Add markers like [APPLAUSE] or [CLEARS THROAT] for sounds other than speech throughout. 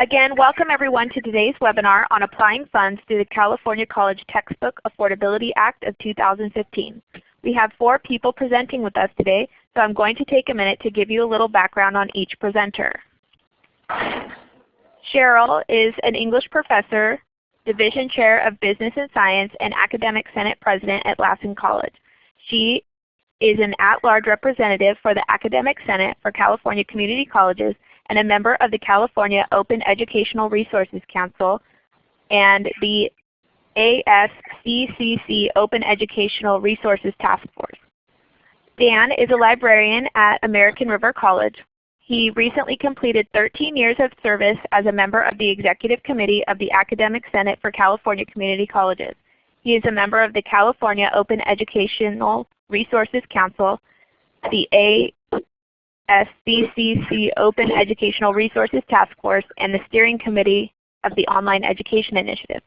Again, welcome everyone to today's webinar on applying funds through the California College Textbook Affordability Act of 2015. We have four people presenting with us today, so I'm going to take a minute to give you a little background on each presenter. Cheryl is an English professor, Division Chair of Business and Science, and Academic Senate President at Lassen College. She is an at-large representative for the Academic Senate for California Community Colleges and a member of the California Open Educational Resources Council and the ASCCC Open Educational Resources Task Force. Dan is a librarian at American River College. He recently completed 13 years of service as a member of the Executive Committee of the Academic Senate for California Community Colleges. He is a member of the California Open Educational Resources Council, the ASCCC Open Educational Resources Task Force, and the Steering Committee of the Online Education Initiative.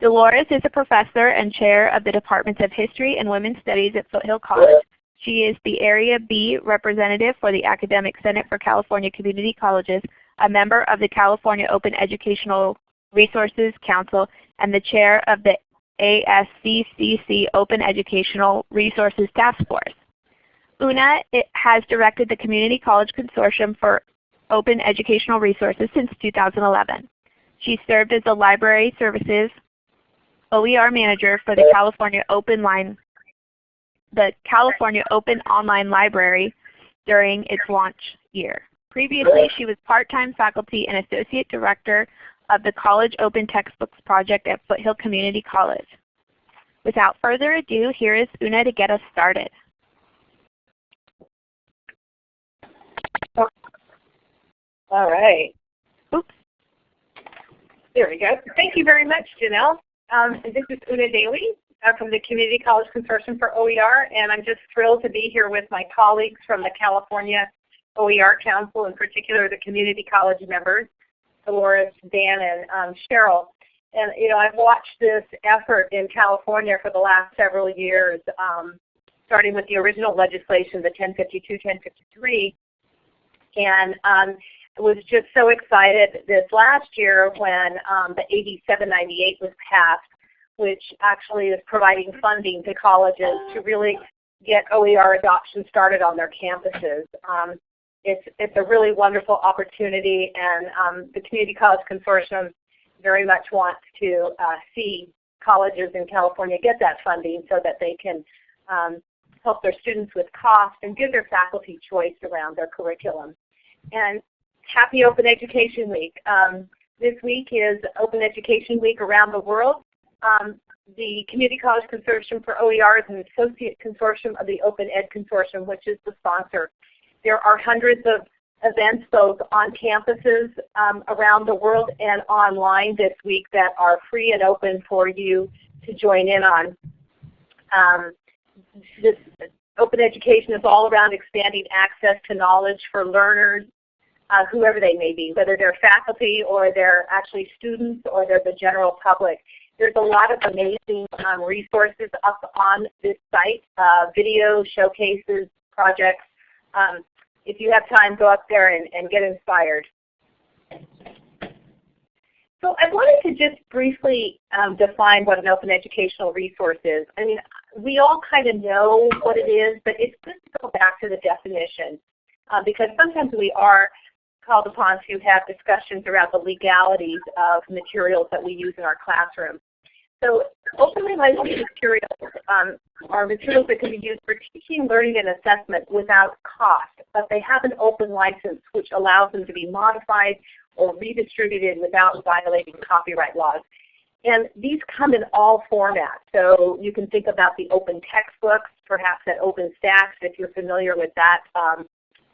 Dolores is a professor and chair of the Departments of History and Women's Studies at Foothill College. She is the Area B representative for the Academic Senate for California Community Colleges, a member of the California Open Educational Resources Council, and the chair of the ASCCC Open Educational Resources Task Force. Una has directed the Community College Consortium for Open Educational Resources since 2011. She served as the Library Services OER Manager for the California Open Line, the California Open Online Library during its launch year. Previously, she was part-time faculty and Associate Director of the College Open Textbooks Project at Foothill Community College. Without further ado, here is Una to get us started. All right. Oops. There we go. Thank you very much, Janelle. Um, this is Una Daly uh, from the Community College Consortium for OER, and I'm just thrilled to be here with my colleagues from the California OER Council, in particular the community college members, Dolores, Dan, and um, Cheryl. And you know, I've watched this effort in California for the last several years, um, starting with the original legislation, the 1052, 1053, and um, was just so excited this last year when um, the AB 798 was passed, which actually is providing funding to colleges to really get OER adoption started on their campuses. Um, it's, it's a really wonderful opportunity and um, the Community College Consortium very much wants to uh, see colleges in California get that funding so that they can um, help their students with cost and give their faculty choice around their curriculum. And happy Open Education Week. Um, this week is Open Education Week around the world. Um, the Community College Consortium for OER is an associate consortium of the Open Ed Consortium, which is the sponsor. There are hundreds of events both on campuses um, around the world and online this week that are free and open for you to join in on. Um, this open education is all around expanding access to knowledge for learners, uh, whoever they may be, whether they're faculty or they're actually students or they're the general public. There's a lot of amazing um, resources up on this site, uh, video showcases, projects. Um, if you have time, go up there and, and get inspired. So I wanted to just briefly um, define what an open educational resource is. I mean, we all kind of know what it is, but it's good to go back to the definition uh, because sometimes we are called upon to have discussions around the legalities of materials that we use in our classroom. So openly licensed materials um, are materials that can be used for teaching, learning, and assessment without cost, but they have an open license which allows them to be modified or redistributed without violating copyright laws. And these come in all formats. So you can think about the open textbooks, perhaps at OpenStax if you're familiar with that um,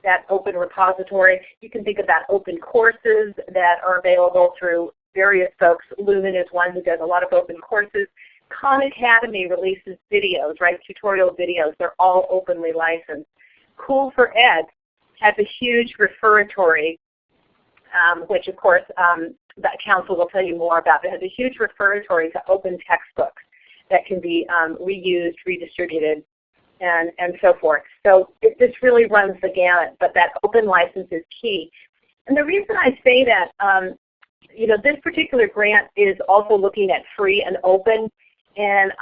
that open repository. You can think about open courses that are available through various folks. Lumen is one who does a lot of open courses. Khan Academy releases videos, right, tutorial videos. They're all openly licensed. Cool for Ed has a huge referatory, um, which of course um, that council will tell you more about. It has a huge referatory to open textbooks that can be um, reused, redistributed, and, and so forth. So it, this really runs the gamut, but that open license is key. And the reason I say that, um, you know, this particular grant is also looking at free and open, and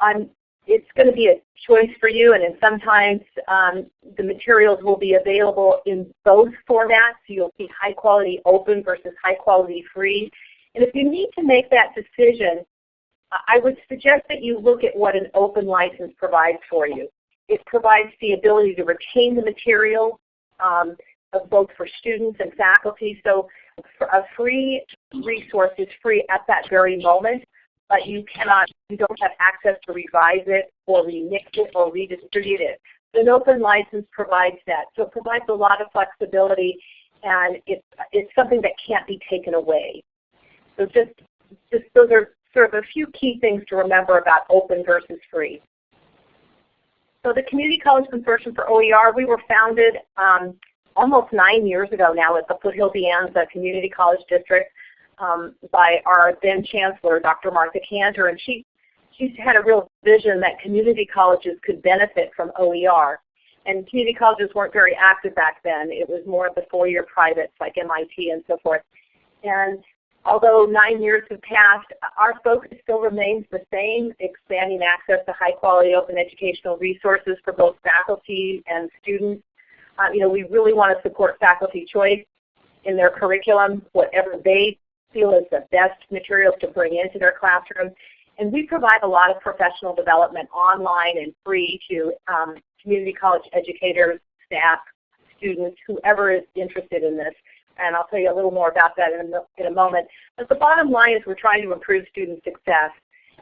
I'm, it's going to be a choice for you, and then sometimes um, the materials will be available in both formats. You'll see high quality open versus high quality free. And if you need to make that decision, I would suggest that you look at what an open license provides for you. It provides the ability to retain the material um, both for students and faculty. So a free resource is free at that very moment, but you cannot, you don't have access to revise it or remix it or redistribute it. An open license provides that. So it provides a lot of flexibility and it, it's something that can't be taken away. So just, just those are sort of a few key things to remember about open versus free. So the Community College Consortium for OER, we were founded um, almost nine years ago now at the Foothill De Anza Community College District um, by our then Chancellor, Dr. Martha Kanter, and she, she had a real vision that community colleges could benefit from OER. And community colleges weren't very active back then. It was more of the four-year privates like MIT and so forth. And although nine years have passed, our focus still remains the same, expanding access to high-quality open educational resources for both faculty and students um, you know, we really want to support faculty choice in their curriculum, whatever they feel is the best materials to bring into their classroom. And we provide a lot of professional development online and free to um, community college educators, staff, students, whoever is interested in this. And I'll tell you a little more about that in a, in a moment. But the bottom line is we're trying to improve student success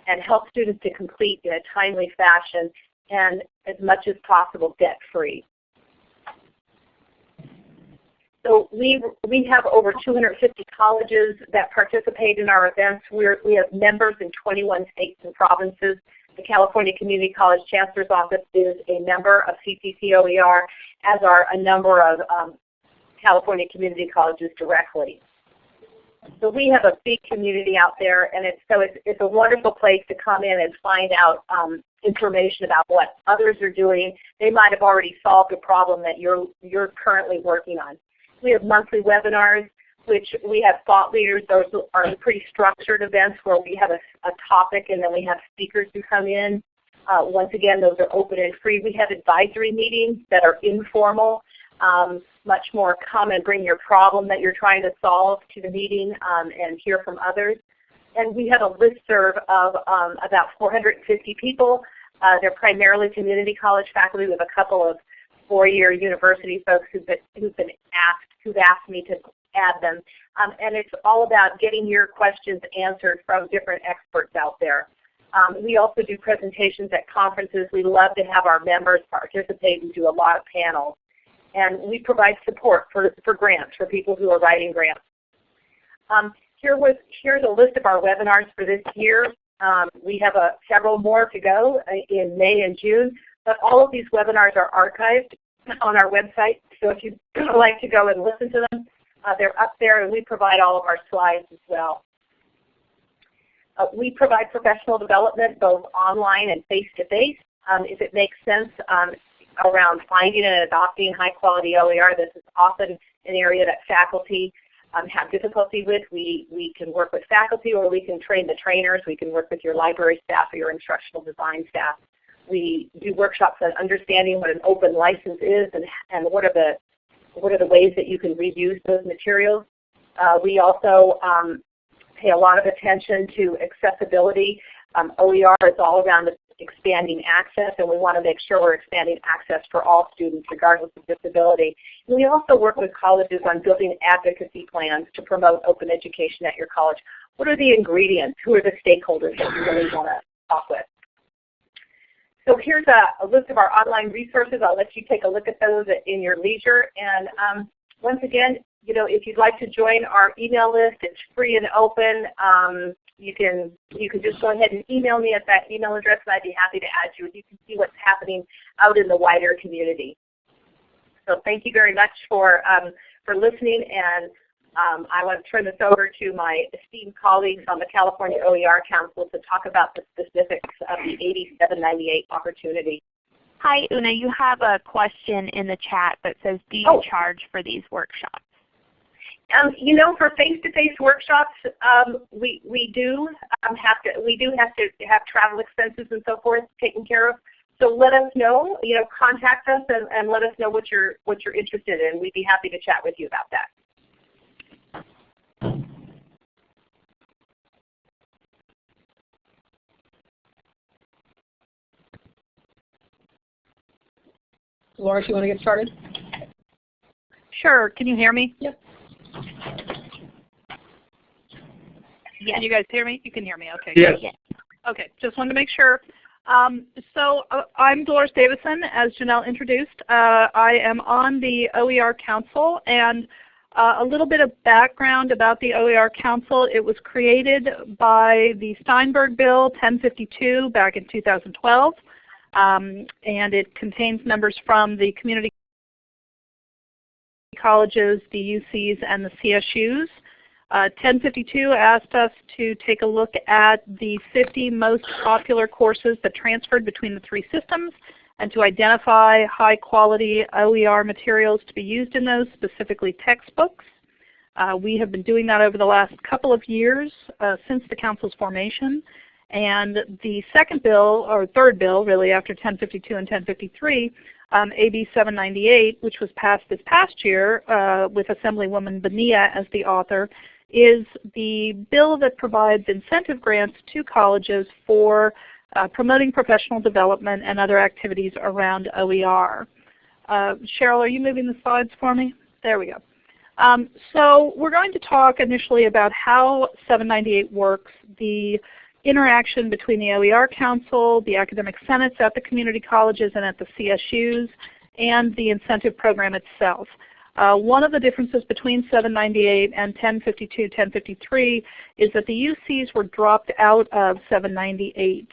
and help students to complete in a timely fashion and as much as possible debt free. So we, we have over 250 colleges that participate in our events. We're, we have members in 21 states and provinces. The California Community College Chancellor's Office is a member of CCCOER, as are a number of um, California community colleges directly. So we have a big community out there, and it's, so it's, it's a wonderful place to come in and find out um, information about what others are doing. They might have already solved a problem that you're, you're currently working on. We have monthly webinars, which we have thought leaders. Those are pretty structured events where we have a, a topic and then we have speakers who come in. Uh, once again, those are open and free. We have advisory meetings that are informal, um, much more come and bring your problem that you're trying to solve to the meeting um, and hear from others. And we have a listserv of um, about 450 people. Uh, they're primarily community college faculty with a couple of four-year university folks who've been, who've been asked who've asked me to add them. Um, and it's all about getting your questions answered from different experts out there. Um, we also do presentations at conferences. We love to have our members participate and do a lot of panels. And we provide support for, for grants, for people who are writing grants. Um, here was, here's a list of our webinars for this year. Um, we have a, several more to go uh, in May and June, but all of these webinars are archived on our website. So if you'd [CLEARS THROAT] like to go and listen to them, uh, they're up there and we provide all of our slides as well. Uh, we provide professional development both online and face-to-face. -face. Um, if it makes sense um, around finding and adopting high-quality OER, this is often an area that faculty um, have difficulty with. We, we can work with faculty or we can train the trainers. We can work with your library staff or your instructional design staff we do workshops on understanding what an open license is and, and what are the what are the ways that you can reuse those materials. Uh, we also um, pay a lot of attention to accessibility. Um, OER is all around expanding access, and we want to make sure we're expanding access for all students regardless of disability. And we also work with colleges on building advocacy plans to promote open education at your college. What are the ingredients? Who are the stakeholders that you really want to talk with? So here's a, a, list of our online resources. I'll let you take a look at those in your leisure. And um, once again, you know, if you'd like to join our email list, it's free and open. Um, you can you can just go ahead and email me at that email address, and I'd be happy to add you. And You can see what's happening out in the wider community. So thank you very much for um, for listening, and um, I want to turn this over to my esteemed colleagues on the California OER Council to talk about the specifics of the AB 798 opportunity. Hi, Una. You have a question in the chat that says, do you oh. charge for these workshops? Um, you know, for face-to-face workshops, um, we we do um, have to we do have to have travel expenses and so forth taken care of. So let us know. You know, contact us and, and let us know what you're what you're interested in. We'd be happy to chat with you about that. Laura, you want to get started? Sure. Can you hear me? Yep. Yes. Can you guys hear me? You can hear me. Okay. Yes. Good. Okay. Just wanted to make sure. Um, so uh, I'm Dolores Davison, as Janelle introduced. Uh, I am on the OER Council, and uh, a little bit of background about the OER Council. It was created by the Steinberg Bill 1052 back in 2012, um, and it contains members from the community colleges, the UCs, and the CSUs. Uh, 1052 asked us to take a look at the 50 most popular courses that transferred between the three systems and to identify high quality OER materials to be used in those, specifically textbooks. Uh, we have been doing that over the last couple of years uh, since the Council's formation. And the second bill, or third bill really after 1052 and 1053, um, AB 798, which was passed this past year uh, with Assemblywoman Bonilla as the author, is the bill that provides incentive grants to colleges for uh, promoting professional development and other activities around OER. Uh, Cheryl, are you moving the slides for me? There we go. Um, so we're going to talk initially about how 798 works, the interaction between the OER Council, the academic senates at the community colleges and at the CSUs, and the incentive program itself. Uh, one of the differences between 798 and 1052, 1053 is that the UCs were dropped out of 798.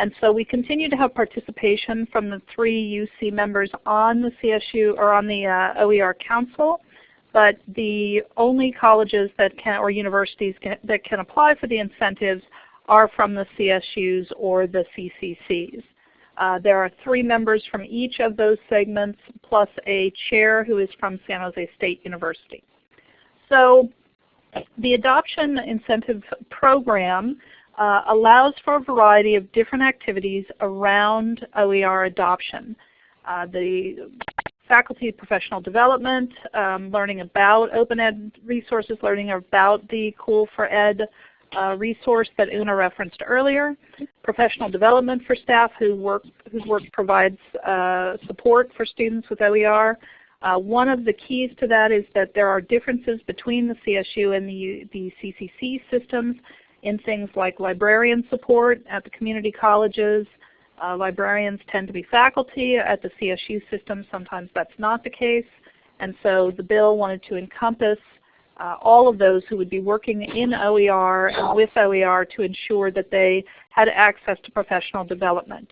And so we continue to have participation from the three UC members on the CSU or on the uh, OER Council, but the only colleges that can or universities can, that can apply for the incentives are from the CSUs or the CCCs. Uh, there are three members from each of those segments plus a chair who is from San Jose State University. So the adoption incentive program uh, allows for a variety of different activities around OER adoption. Uh, the faculty professional development, um, learning about open ed resources, learning about the Cool for Ed uh, resource that Una referenced earlier, professional development for staff who work, whose work provides uh, support for students with OER. Uh, one of the keys to that is that there are differences between the CSU and the, the CCC systems in things like librarian support at the community colleges. Uh, librarians tend to be faculty. At the CSU system sometimes that's not the case. And so the bill wanted to encompass uh, all of those who would be working in OER and with OER to ensure that they had access to professional development.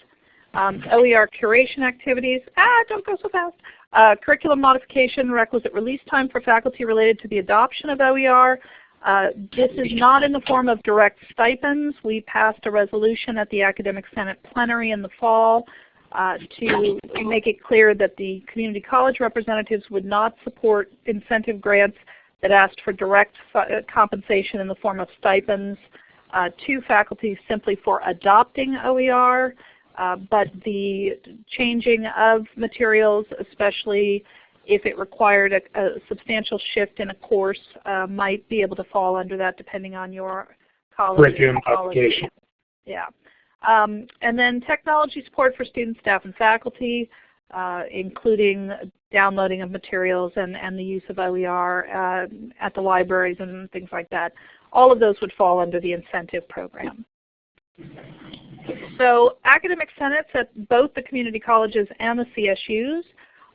Um, OER curation activities, ah, don't go so fast. Uh, curriculum modification, requisite release time for faculty related to the adoption of OER. Uh, this is not in the form of direct stipends. We passed a resolution at the Academic Senate plenary in the fall uh, to make it clear that the community college representatives would not support incentive grants that asked for direct uh, compensation in the form of stipends uh, to faculty simply for adopting OER, uh, but the changing of materials, especially if it required a, a substantial shift in a course, uh, might be able to fall under that depending on your college. Curriculum application. Yeah. Um, and then technology support for students, staff, and faculty uh, including downloading of materials and, and the use of OER uh, at the libraries and things like that. All of those would fall under the incentive program. So academic senates at both the community colleges and the CSUs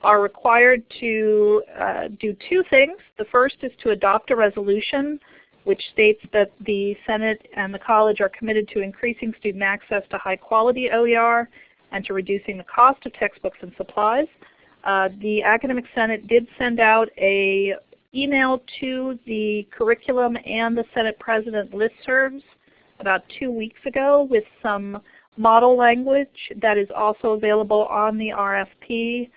are required to uh, do two things. The first is to adopt a resolution which states that the Senate and the college are committed to increasing student access to high quality OER and to reducing the cost of textbooks and supplies. Uh, the Academic Senate did send out a email to the curriculum and the Senate President listservs about two weeks ago with some model language that is also available on the RFP.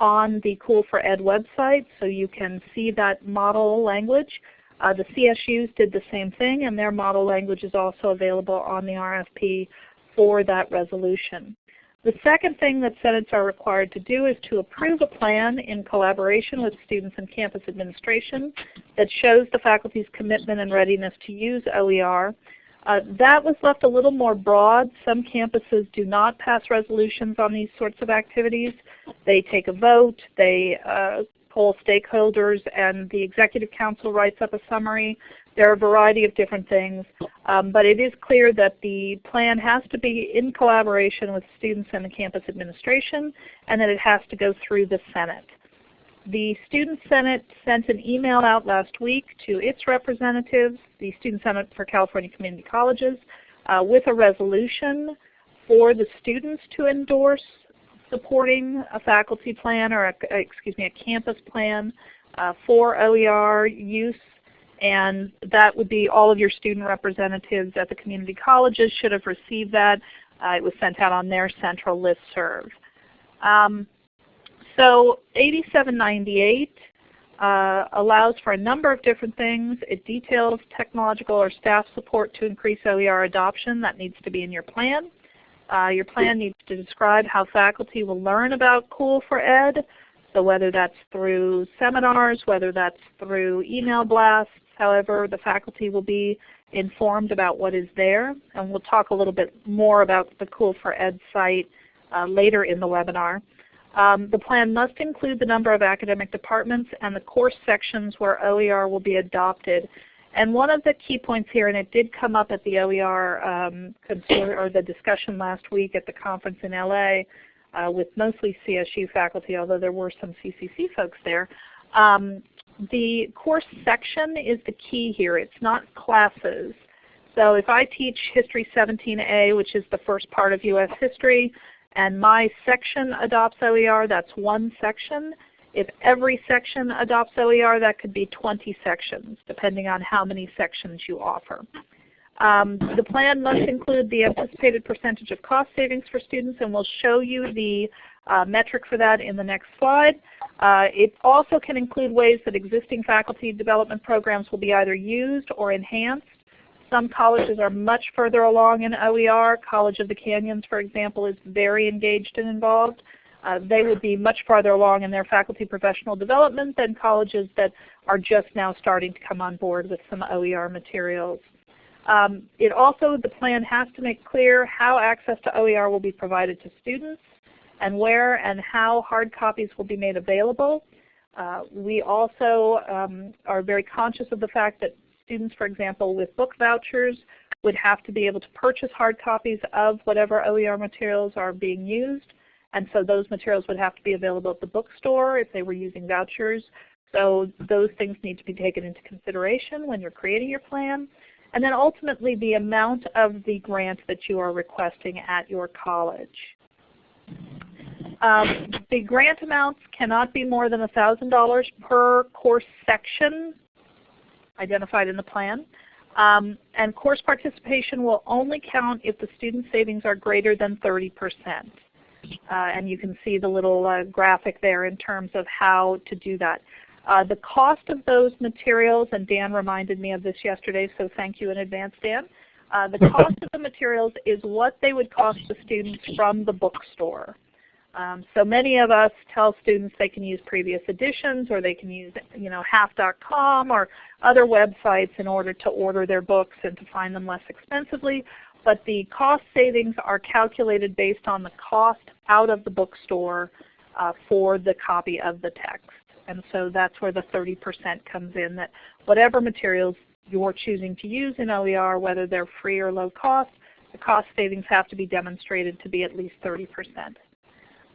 On the Cool for Ed website, so you can see that model language. Uh, the CSUs did the same thing, and their model language is also available on the RFP for that resolution. The second thing that Senates are required to do is to approve a plan in collaboration with students and campus administration that shows the faculty's commitment and readiness to use OER. Uh, that was left a little more broad. Some campuses do not pass resolutions on these sorts of activities. They take a vote, they uh, poll stakeholders, and the Executive Council writes up a summary. There are a variety of different things, um, but it is clear that the plan has to be in collaboration with students and the campus administration, and that it has to go through the Senate. The Student Senate sent an email out last week to its representatives, the Student Senate for California Community Colleges, uh, with a resolution for the students to endorse supporting a faculty plan or a, excuse me, a campus plan uh, for OER use and that would be all of your student representatives at the community colleges should have received that. Uh, it was sent out on their central list serve. Um, so AB 798 uh, allows for a number of different things. It details technological or staff support to increase OER adoption. That needs to be in your plan. Uh, your plan needs to describe how faculty will learn about Cool for Ed. So whether that's through seminars, whether that's through email blasts, However, the faculty will be informed about what is there, and we'll talk a little bit more about the Cool for Ed site uh, later in the webinar. Um, the plan must include the number of academic departments and the course sections where OER will be adopted. And one of the key points here, and it did come up at the OER um, or the discussion last week at the conference in LA uh, with mostly CSU faculty, although there were some CCC folks there, um, the course section is the key here. It's not classes. So if I teach History 17A, which is the first part of U.S. history, and my section adopts OER, that's one section. If every section adopts OER, that could be 20 sections, depending on how many sections you offer. Um, the plan must include the anticipated percentage of cost savings for students, and we'll show you the uh, metric for that in the next slide. Uh, it also can include ways that existing faculty development programs will be either used or enhanced. Some colleges are much further along in OER. College of the Canyons, for example, is very engaged and involved. Uh, they would be much farther along in their faculty professional development than colleges that are just now starting to come on board with some OER materials. Um, it also, the plan has to make clear how access to OER will be provided to students and where and how hard copies will be made available. Uh, we also um, are very conscious of the fact that students, for example, with book vouchers would have to be able to purchase hard copies of whatever OER materials are being used. And so those materials would have to be available at the bookstore if they were using vouchers. So those things need to be taken into consideration when you're creating your plan. And then ultimately the amount of the grant that you are requesting at your college. Um, the grant amounts cannot be more than $1,000 per course section identified in the plan. Um, and course participation will only count if the student savings are greater than 30%. Uh, and you can see the little uh, graphic there in terms of how to do that. Uh, the cost of those materials, and Dan reminded me of this yesterday, so thank you in advance, Dan. Uh, the [LAUGHS] cost of the materials is what they would cost the students from the bookstore. Um, so many of us tell students they can use previous editions or they can use you know, half.com or other websites in order to order their books and to find them less expensively. But the cost savings are calculated based on the cost out of the bookstore uh, for the copy of the text. And so that's where the 30% comes in, that whatever materials you're choosing to use in OER, whether they're free or low cost, the cost savings have to be demonstrated to be at least 30%.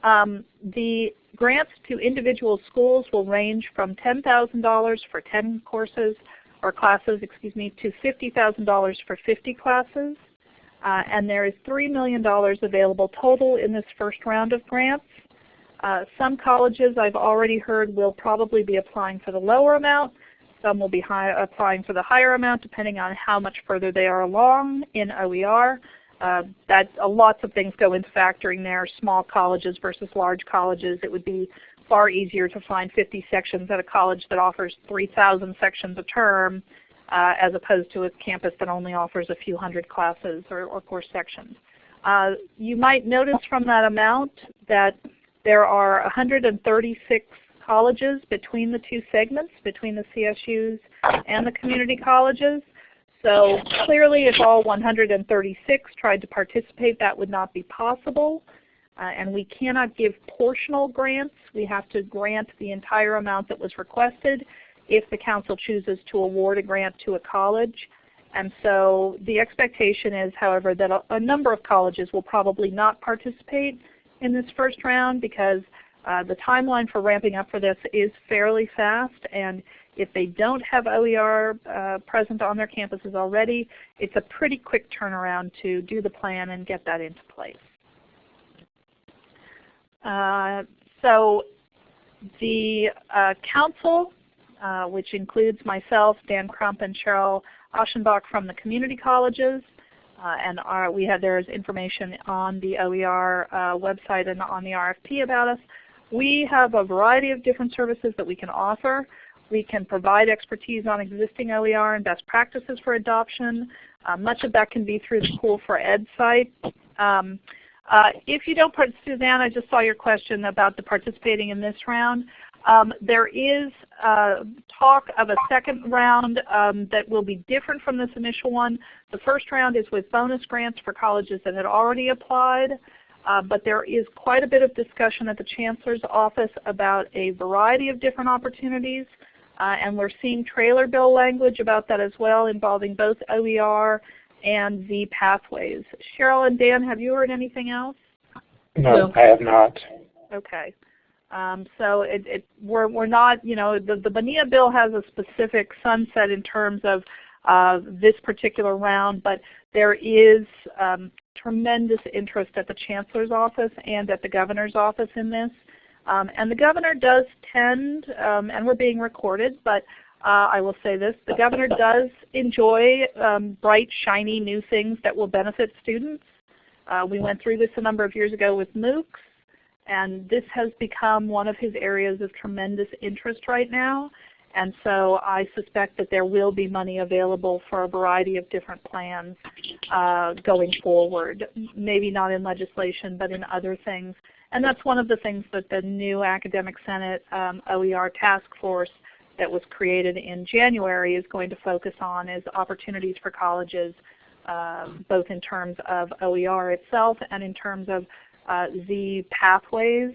Um, the grants to individual schools will range from $10,000 for 10 courses or classes, excuse me, to $50,000 for 50 classes. Uh, and there is $3 million available total in this first round of grants. Uh, some colleges I've already heard will probably be applying for the lower amount. Some will be applying for the higher amount depending on how much further they are along in OER. Uh, that uh, lots of things go into factoring there. Small colleges versus large colleges. It would be far easier to find 50 sections at a college that offers 3,000 sections a term uh, as opposed to a campus that only offers a few hundred classes or, or course sections. Uh, you might notice from that amount that there are 136 colleges between the two segments, between the CSUs and the community colleges. So clearly if all 136 tried to participate, that would not be possible. Uh, and we cannot give portional grants. We have to grant the entire amount that was requested if the council chooses to award a grant to a college. And so the expectation is, however, that a, a number of colleges will probably not participate in this first round because uh, the timeline for ramping up for this is fairly fast, and if they don't have OER uh, present on their campuses already, it's a pretty quick turnaround to do the plan and get that into place. Uh, so the uh, council, uh, which includes myself, Dan Crump, and Cheryl Aschenbach from the community colleges, uh, and our, we have there's information on the OER uh, website and on the RFP about us. We have a variety of different services that we can offer. We can provide expertise on existing OER and best practices for adoption. Uh, much of that can be through the Cool for Ed site. Um, uh, if you don't, Suzanne, I just saw your question about the participating in this round. Um, there is uh, talk of a second round um, that will be different from this initial one. The first round is with bonus grants for colleges that had already applied. Uh, but there is quite a bit of discussion at the Chancellor's office about a variety of different opportunities. Uh, and we're seeing trailer bill language about that as well involving both OER and the pathways. Cheryl and Dan, have you heard anything else? No, no. I have not. Okay. Um, so it, it, we're, we're not, you know, the, the Bonilla bill has a specific sunset in terms of uh, this particular round, but there is um, tremendous interest at the Chancellor's office and at the Governor's office in this. Um, and the Governor does tend, um, and we're being recorded, but uh, I will say this, the Governor does enjoy um, bright, shiny new things that will benefit students. Uh, we went through this a number of years ago with MOOCs, and this has become one of his areas of tremendous interest right now. And so I suspect that there will be money available for a variety of different plans uh, going forward. Maybe not in legislation, but in other things. And that's one of the things that the new Academic Senate um, OER task force that was created in January is going to focus on is opportunities for colleges, uh, both in terms of OER itself and in terms of uh, Z pathways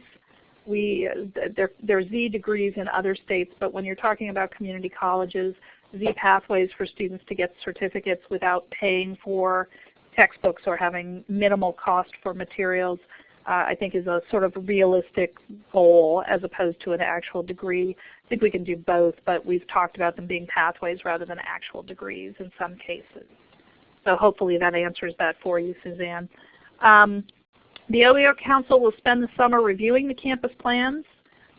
we there, there are Z degrees in other states, but when you're talking about community colleges, Z pathways for students to get certificates without paying for textbooks or having minimal cost for materials, uh, I think is a sort of realistic goal as opposed to an actual degree. I think we can do both, but we've talked about them being pathways rather than actual degrees in some cases. So hopefully that answers that for you, Suzanne. Um, the OER Council will spend the summer reviewing the campus plans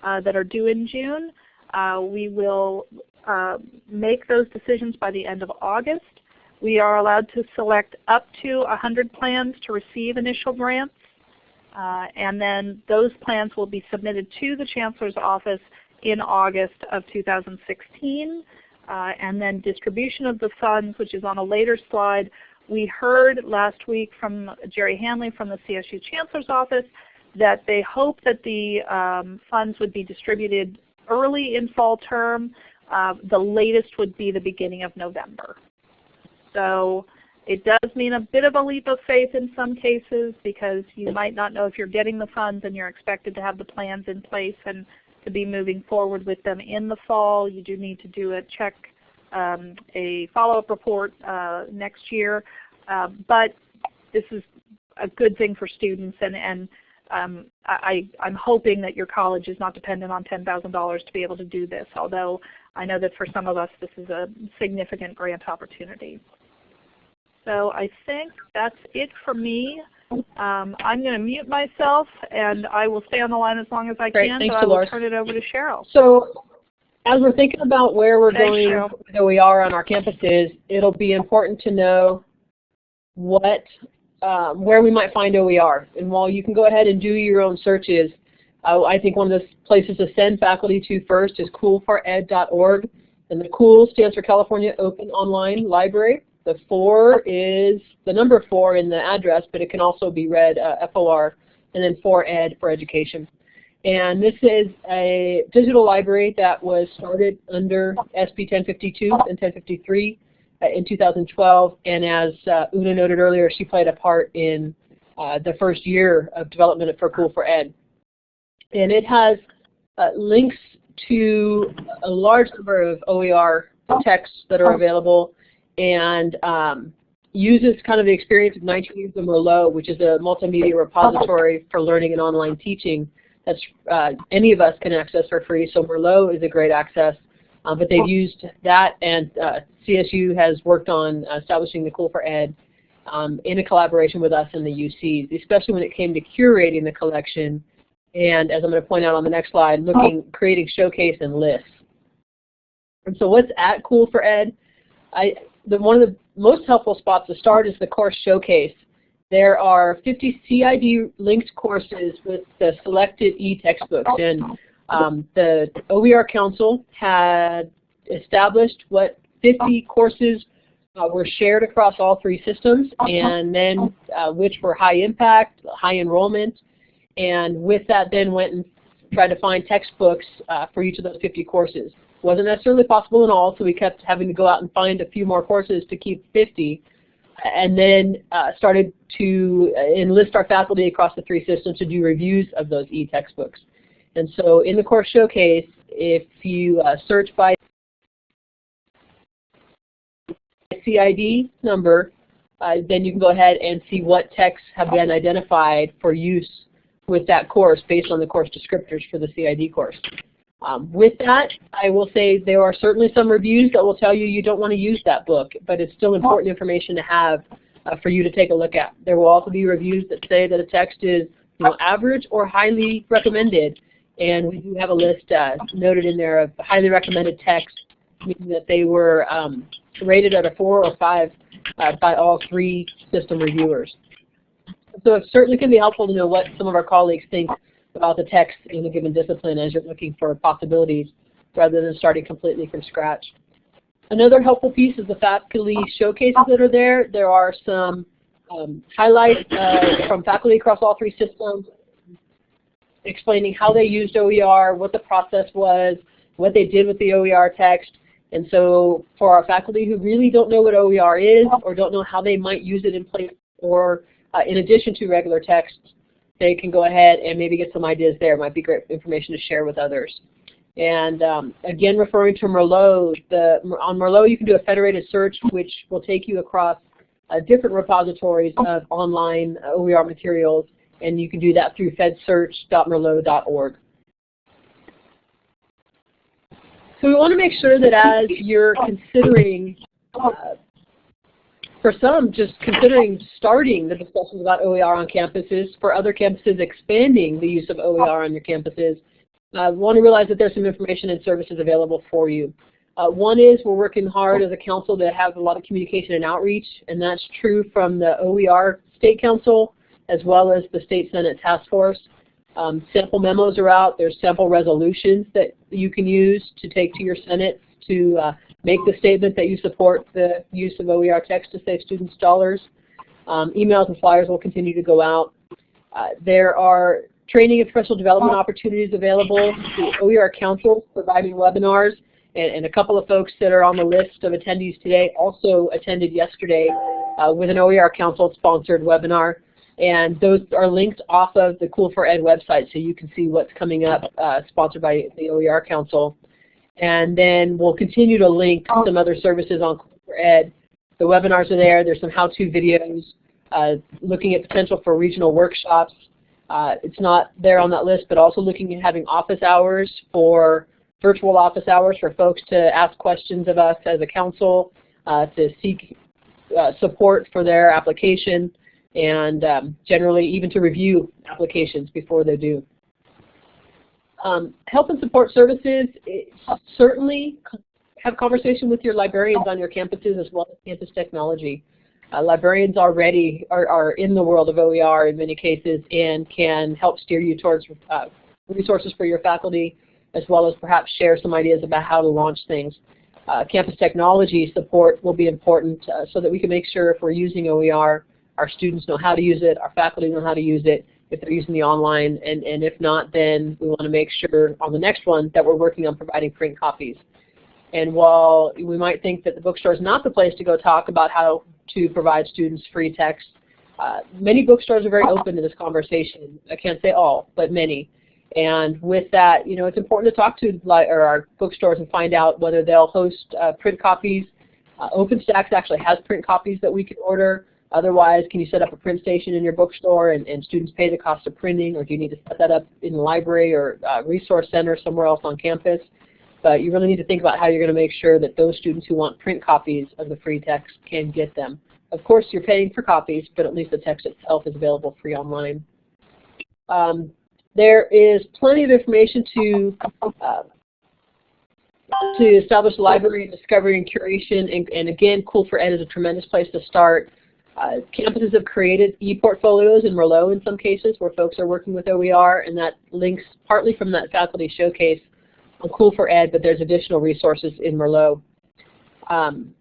uh, that are due in June. Uh, we will uh, make those decisions by the end of August. We are allowed to select up to 100 plans to receive initial grants. Uh, and then those plans will be submitted to the Chancellor's office in August of 2016. Uh, and then distribution of the funds, which is on a later slide, we heard last week from Jerry Hanley from the CSU Chancellor's Office that they hope that the um, funds would be distributed early in fall term. Uh, the latest would be the beginning of November. So it does mean a bit of a leap of faith in some cases because you might not know if you're getting the funds and you're expected to have the plans in place and to be moving forward with them in the fall. You do need to do a check um, a follow-up report uh, next year. Uh, but this is a good thing for students and, and um, I, am hoping that your college is not dependent on $10,000 to be able to do this, although I know that for some of us this is a significant grant opportunity. So I think that's it for me. Um, I'm going to mute myself and I will stay on the line as long as I Great. can, Thanks, so I will turn it over to Cheryl. So as we're thinking about where we're Thanks, going, Cheryl. where we are on our campuses, it'll be important to know what, um, where we might find OER. And while you can go ahead and do your own searches, Uh, I think one of the places to send faculty to first is cool4ed.org. And the COOL stands for California Open Online Library. The 4 is the number 4 in the address, but it can also be read uh, FOR, and then 4ED for education. And this is a digital library that was started under SB 1052 and 1053 uh, in 2012. And as uh, Una noted earlier, she played a part in uh, the first year of development for Cool for Ed. And it has uh, links to a large number of OER texts that are available and um, uses kind of the experience of 19 years of Merlot, which is a multimedia repository for learning and online teaching that uh, any of us can access for free. So Merlot is a great access, uh, but they've used that and uh, CSU has worked on establishing the Cool for Ed um, in a collaboration with us and the UCs, especially when it came to curating the collection and as I'm going to point out on the next slide, looking, creating showcase and lists. And so what's at Cool for Ed? I, the, one of the most helpful spots to start is the course showcase. There are 50 CID linked courses with the selected e-textbooks. And um, the OER Council had established what 50 courses uh, were shared across all three systems and then uh, which were high impact, high enrollment, and with that then went and tried to find textbooks uh, for each of those 50 courses. Wasn't necessarily possible in all, so we kept having to go out and find a few more courses to keep 50, and then uh, started to enlist our faculty across the three systems to do reviews of those e-textbooks. And so in the course showcase, if you uh, search by CID number, uh, then you can go ahead and see what texts have been identified for use with that course based on the course descriptors for the CID course. Um, with that, I will say there are certainly some reviews that will tell you you don't want to use that book, but it's still important information to have uh, for you to take a look at. There will also be reviews that say that a text is you know, average or highly recommended, and we do have a list uh, noted in there of highly recommended texts, meaning that they were um, rated at a 4 or 5 uh, by all three system reviewers. So it certainly can be helpful to know what some of our colleagues think about the text in a given discipline as you're looking for possibilities rather than starting completely from scratch. Another helpful piece is the faculty showcases that are there. There are some um, highlights uh, from faculty across all three systems explaining how they used OER, what the process was, what they did with the OER text. And so for our faculty who really don't know what OER is or don't know how they might use it in place or uh, in addition to regular text, they can go ahead and maybe get some ideas there. It might be great information to share with others. And um, again, referring to Merlot, the, on Merlot you can do a federated search which will take you across uh, different repositories of online OER materials, and you can do that through fedsearch.merlot.org. So we want to make sure that as you're considering uh, for some, just considering starting the discussions about OER on campuses, for other campuses expanding the use of OER on your campuses, uh, want to realize that there's some information and services available for you. Uh, one is we're working hard as a council to have a lot of communication and outreach, and that's true from the OER State Council as well as the State Senate Task Force. Um, sample memos are out. There's sample resolutions that you can use to take to your Senate to uh, make the statement that you support the use of OER text to save students dollars. Um, emails and flyers will continue to go out. Uh, there are training and professional development opportunities available. The OER Council providing webinars, and, and, a couple of folks that are on the list of attendees today also attended yesterday uh, with an OER Council sponsored webinar. And those are linked off of the Cool for Ed website so you can see what's coming up uh, sponsored by the OER Council. And then we'll continue to link some other services on Ed. The webinars are there. There's some how-to videos uh, looking at potential for regional workshops. Uh, it's not there on that list, but also looking at having office hours for virtual office hours for folks to ask questions of us as a council, uh, to seek uh, support for their application, and um, generally even to review applications before they do. Um, help and support services, certainly have conversation with your librarians on your campuses as well as campus technology. Uh, librarians already are, are, in the world of OER in many cases and can help steer you towards uh, resources for your faculty, as well as perhaps share some ideas about how to launch things. Uh, campus technology support will be important uh, so that we can make sure if we're using OER, our students know how to use it, our faculty know how to use it, if they're using the online, and, and if not, then we want to make sure on the next one that we're working on providing print copies. And while we might think that the bookstore is not the place to go talk about how to provide students free text, uh, many bookstores are very open to this conversation. I can't say all, but many. And with that, you know, it's important to talk to our bookstores and find out whether they'll host uh, print copies. Uh, OpenStax actually has print copies that we can order. Otherwise, can you set up a print station in your bookstore and, and students pay the cost of printing, or do you need to set that up in the library or uh, resource center somewhere else on campus? But you really need to think about how you're going to make sure that those students who want print copies of the free text can get them. Of course, you're paying for copies, but at least the text itself is available free online. Um, there is plenty of information to uh, to establish library discovery and curation, and, and again, Cool for Ed is a tremendous place to start. Uh, campuses have created e-portfolios in Merlot in some cases where folks are working with OER, and that links partly from that faculty showcase on Cool for Ed, but there's additional resources in Merlot. Um,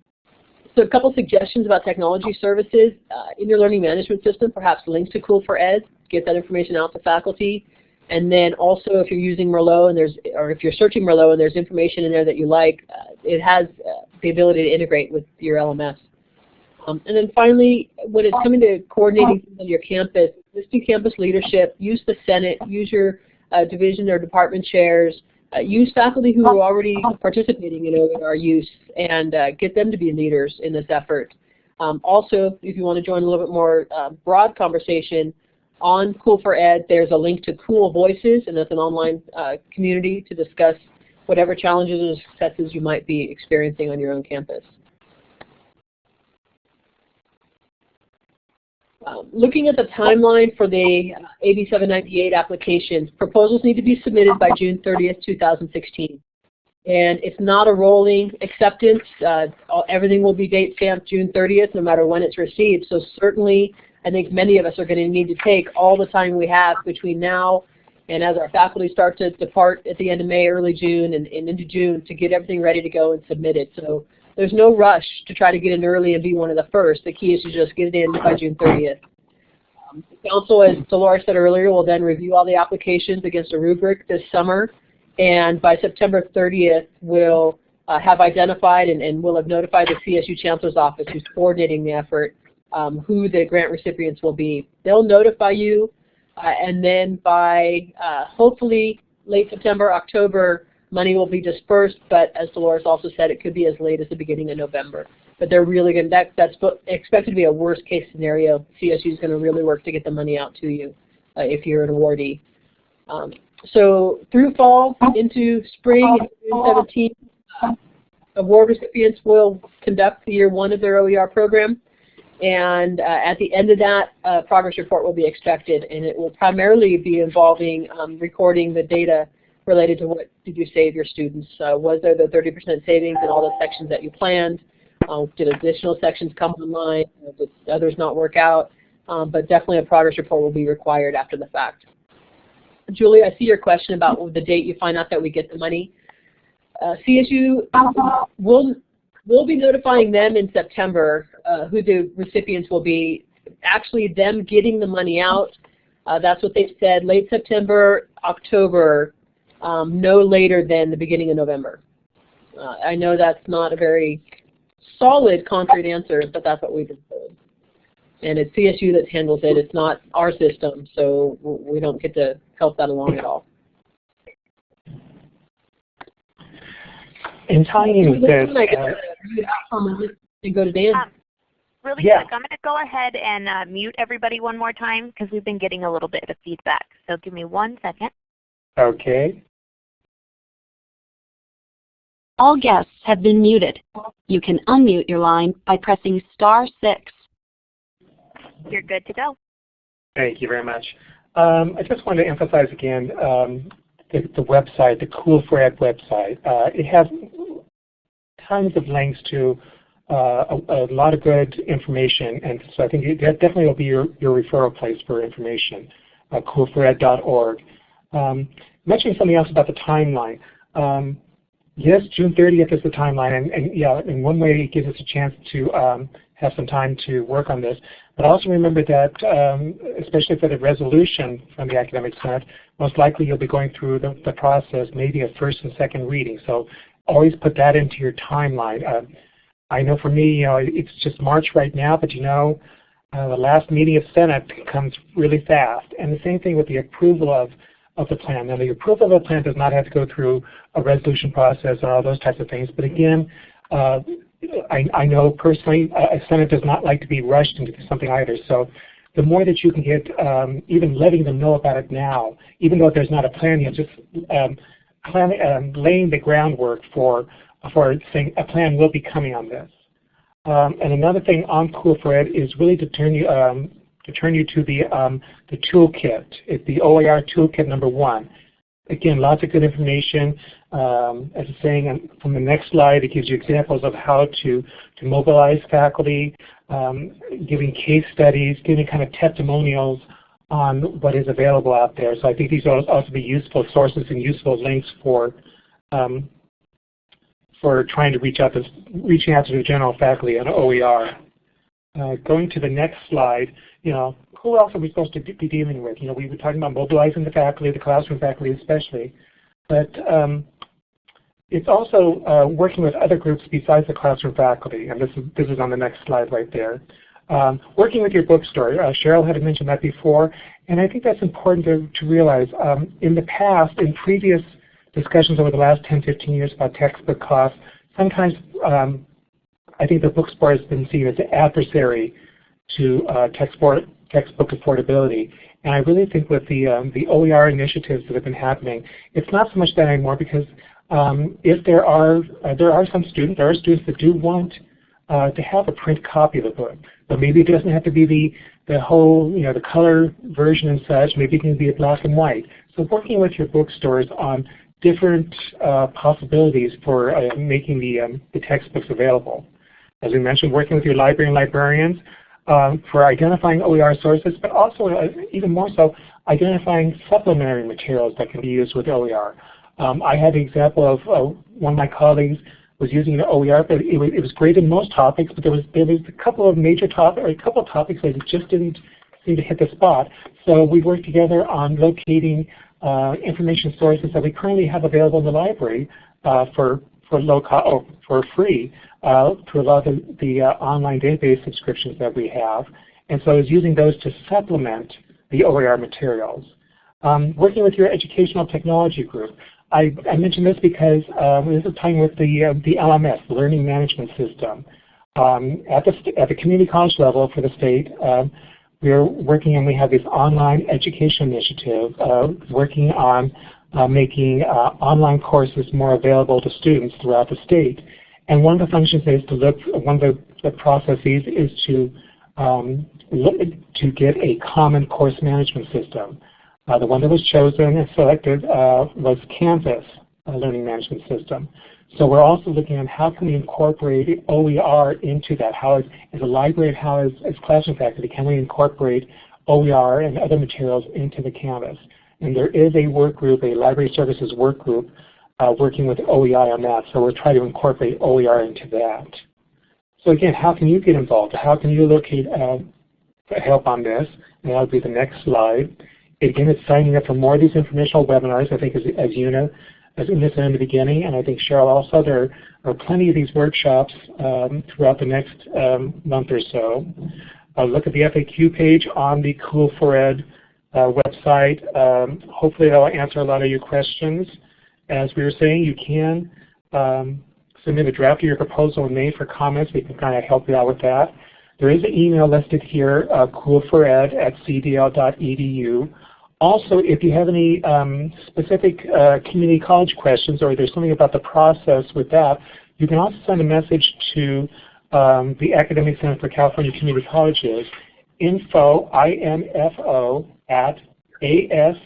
so a couple suggestions about technology services. Uh, in your learning management system, perhaps links to Cool for Ed, get that information out to faculty. And then also if you're using Merlot and there's, or if you're searching Merlot and there's information in there that you like, uh, it has uh, the ability to integrate with your LMS. Um, and then finally, when it's coming to coordinating on your campus, listing campus leadership, use the Senate, use your uh, division or department chairs, uh, use faculty who are already participating in OER use and uh, get them to be leaders in this effort. Um, also, if you want to join a little bit more uh, broad conversation on Cool for Ed, there's a link to Cool Voices, and that's an online uh, community to discuss whatever challenges or successes you might be experiencing on your own campus. Looking at the timeline for the AB 798 applications, proposals need to be submitted by June 30th, 2016. And it's not a rolling acceptance. Uh, everything will be date stamped June 30th no matter when it's received. So certainly I think many of us are going to need to take all the time we have between now and as our faculty start to depart at the end of May, early June, and, and into June to get everything ready to go and submit it. So there's no rush to try to get in early and be one of the first. The key is to just get it in by June 30th. Um, the council, as Dolores said earlier, will then review all the applications against a rubric this summer, and by September 30th, we'll uh, have identified and, and will have notified the CSU Chancellor's Office, who's coordinating the effort, um, who the grant recipients will be. They'll notify you, uh, and then by uh, hopefully late September, October, money will be dispersed, but as Dolores also said, it could be as late as the beginning of November. But they're really going to, that, that's expected to be a worst case scenario. CSU is going to really work to get the money out to you uh, if you're an awardee. Um, so through fall into spring, June 17, uh, award recipients will conduct the year one of their OER program. And uh, at the end of that, uh, progress report will be expected, and it will primarily be involving um, recording the data related to what did you save your students. Uh, was there the 30% savings in all the sections that you planned? Uh, did additional sections come online? Did others not work out? Um, but definitely a progress report will be required after the fact. Julie, I see your question about the date you find out that we get the money. Uh, CSU will will be notifying them in September uh, who the recipients will be. Actually, them getting the money out, uh, that's what they've said, late September, October, um, no later than the beginning of November. Uh, I know that's not a very solid concrete answer, but that's what we've been. And it's CSU that handles it. It's not our system, so we don't get to help that along at all. In tying with this, uh, and go to Dan. Um, really yeah. quick, I'm going to go ahead and uh, mute everybody one more time because we've been getting a little bit of feedback. So give me one second. Okay. All guests have been muted. You can unmute your line by pressing star 6. You're good to go. Thank you very much. Um, I just wanted to emphasize again um, the, the, website, the Cool for Ed website. Uh, it has tons of links to uh, a, a, lot of good information, and so I think that definitely will be your, your referral place for information, uh, cool4ed.org. Um, mentioning something else about the timeline. Um, yes, June 30th is the timeline, and, and, yeah, in one way it gives us a chance to um, have some time to work on this. But also remember that, um, especially for the resolution from the Academic Senate, most likely you'll be going through the, the process, maybe a first and second reading. So always put that into your timeline. Uh, I know for me, you know, it's just March right now, but you know, uh, the last meeting of Senate comes really fast. And the same thing with the approval of, of the plan. Now the approval of the plan does not have to go through a resolution process or all those types of things. But again, uh, I, I, know personally a Senate does not like to be rushed into something either. So the more that you can get, um, even letting them know about it now, even though there's not a plan yet, just um, plan, um, laying the groundwork for, for saying a plan will be coming on this. Um, and another thing on Cool for Ed is really to turn you um, to turn you to the um, the toolkit. It's the OER toolkit number one. Again, lots of good information. Um, as I'm saying from the next slide, it gives you examples of how to to mobilize faculty, um, giving case studies, giving kind of testimonials on what is available out there. So I think these will also be useful sources and useful links for um, for trying to reach out to reaching out to the general faculty on OER. Uh, going to the next slide, you know, who else are we supposed to be dealing with? You know, we were talking about mobilizing the faculty, the classroom faculty especially, but um, it's also uh, working with other groups besides the classroom faculty, and this is, this is on the next slide right there. Um, working with your bookstore, uh, Cheryl had mentioned that before, and I think that's important to, to realize. Um, in the past, in previous discussions over the last 10, 15 years about textbook costs, sometimes um, I think the bookstore has been seen as an adversary to uh, textbook, textbook affordability. And I really think with the, um, the OER initiatives that have been happening, it's not so much that anymore because um, if there are, uh, there are some students, there are students that do want uh, to have a print copy of the book. But maybe it doesn't have to be the, the whole, you know, the color version and such. Maybe it can be a black and white. So working with your bookstores on different uh, possibilities for uh, making the, um, the textbooks available. As we mentioned, working with your library and librarians um, for identifying OER sources, but also uh, even more so, identifying supplementary materials that can be used with OER. Um, I had the example of uh, one of my colleagues was using an OER, but it was, it was great in most topics, but there was there was a couple of major topics, or a couple of topics that just didn't seem to hit the spot. So we worked together on locating uh, information sources that we currently have available in the library uh, for for low cost or for free uh, through a lot of the, the uh, online database subscriptions that we have. And so I was using those to supplement the OER materials. Um, working with your educational technology group, I, I mention this because um, this is tying with the, uh, the LMS, the Learning Management System. Um, at, the, at the community college level for the state, um, we're working and we have this online education initiative uh, working on making uh, online courses more available to students throughout the state. And one of the functions is to look, one of the, processes is to um, look, to get a common course management system. Uh, the one that was chosen and selected uh, was Canvas Learning Management System. So we're also looking at how can we incorporate OER into that. How is, as a library, how as, as classroom faculty, can we incorporate OER and other materials into the Canvas? And there is a work group, a library services work group, uh, working with OEI on that. So we're trying to incorporate OER into that. So again, how can you get involved? How can you locate uh, help on this? And that'll be the next slide. Again, it's signing up for more of these informational webinars. I think as, as Una as Una said in the beginning, and I think Cheryl also, there are plenty of these workshops um, throughout the next um, month or so. Uh, look at the FAQ page on the Cool for Ed website. Um, hopefully that will answer a lot of your questions. As we were saying, you can um, submit a draft of your proposal in May for comments. We can kind of help you out with that. There is an email listed here, uh, cool4ed at cdl.edu. Also, if you have any um, specific uh, community college questions or there's something about the process with that, you can also send a message to um, the Academic Senate for California Community Colleges, info, I-N-F-O, at asccc.org.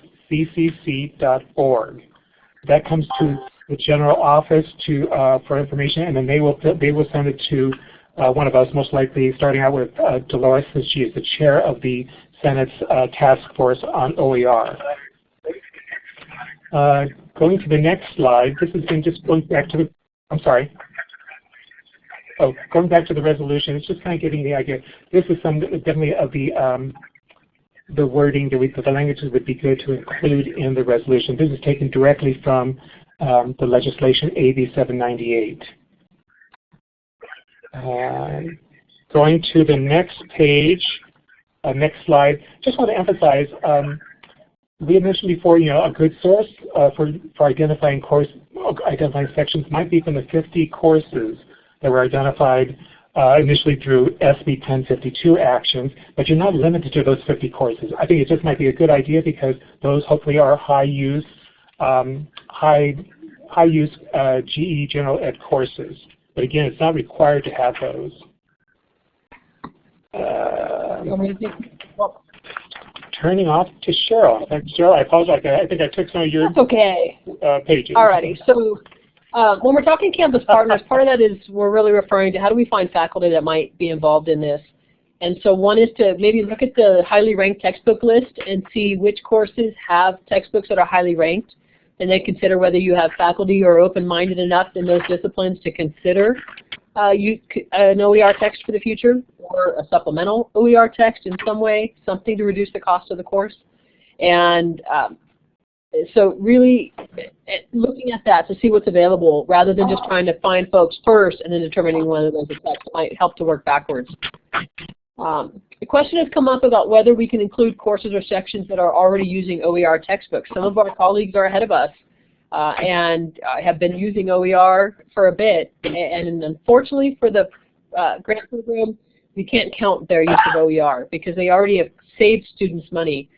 That comes to the general office to uh, for information, and then they will they will send it to uh, one of us, most likely starting out with uh, Dolores, since she is the chair of the Senate's uh, task force on OER. Uh, going to the next slide, this been just going back to the, I'm sorry. Oh, going back to the resolution, it's just kind of getting the idea. This is some definitely of the um, the wording that we, the languages would be good to include in the resolution. This is taken directly from um, the legislation AB 798. Uh, going to the next page, uh, next slide, just want to emphasize, um, we had mentioned before, you know, a good source uh, for, for identifying course, identifying sections might be from the 50 courses that were identified uh, initially through SB 1052 actions, but you're not limited to those 50 courses. I think it just might be a good idea because those hopefully are high use, um, high, high use uh, GE general ed courses. But again, it's not required to have those. Uh, turning off to Cheryl. Cheryl, I apologize. I think I took some of your That's okay. Uh, pages. Alrighty. So uh, when we're talking campus partners, part of that is we're really referring to how do we find faculty that might be involved in this. And so one is to maybe look at the highly ranked textbook list and see which courses have textbooks that are highly ranked, and then consider whether you have faculty who are open-minded enough in those disciplines to consider uh, you, an OER text for the future or a supplemental OER text in some way, something to reduce the cost of the course. And um, so really eh, looking at that to see what's available rather than just trying to find folks first and then determining whether those effects might help to work backwards. Um, the question has come up about whether we can include courses or sections that are already using OER textbooks. Some of our colleagues are ahead of us uh, and uh, have been using OER for a bit. And unfortunately for the uh, grant program, we can't count their use of OER because they already have saved students money.